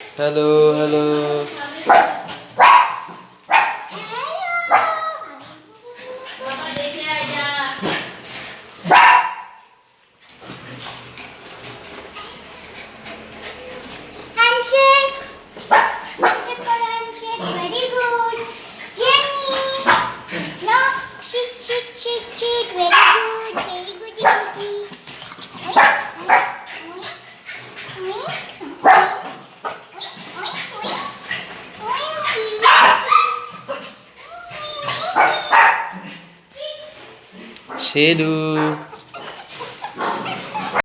Halo, halo. Handshake. Cheiro.